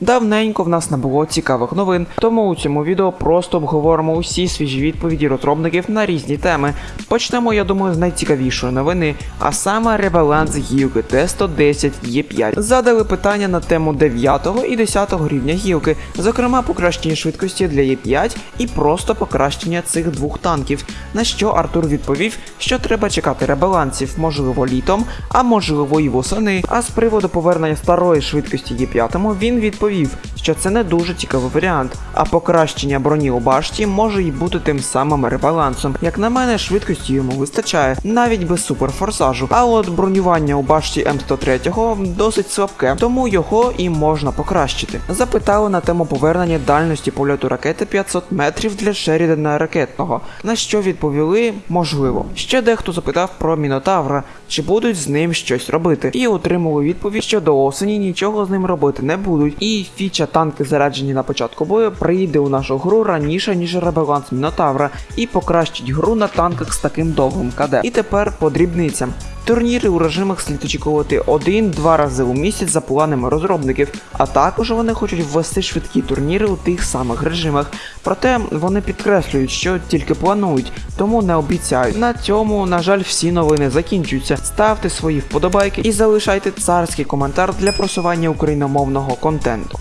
Давненько в нас не було цікавих новин, тому у цьому відео просто обговоримо усі свіжі відповіді розробників на різні теми. Почнемо, я думаю, з найцікавішої новини, а саме ребаланс гілки Т110 Е5. Задали питання на тему 9 і 10 рівня гілки, зокрема покращення швидкості для Е5 і просто покращення цих двох танків. На що Артур відповів, що треба чекати ребалансів, можливо, літом, а можливо і восени. А з приводу повернення старої швидкості Е5 він відповів, розповів, що це не дуже цікавий варіант, а покращення броні у башті може й бути тим самим ребалансом. Як на мене, швидкості йому вистачає, навіть без суперфорсажу. А от бронювання у башті М103 досить слабке, тому його і можна покращити. Запитали на тему повернення дальності польоту ракети 500 метрів для Шерідана ракетного, на що відповіли можливо. Ще дехто запитав про Мінотавра, чи будуть з ним щось робити, і отримали відповідь, що до осені нічого з ним робити не будуть. І фіча танки заряджені на початку бою прийде у нашу гру раніше, ніж ребаланс Мінотавра, і покращить гру на танках з таким довгим КД. І тепер по дрібницям. Турніри у режимах слід очікувати один-два рази у місяць за планами розробників, а також вони хочуть ввести швидкі турніри у тих самих режимах. Проте вони підкреслюють, що тільки планують, тому не обіцяють. На цьому, на жаль, всі новини закінчуються. Ставте свої вподобайки і залишайте царський коментар для просування україномовного контенту.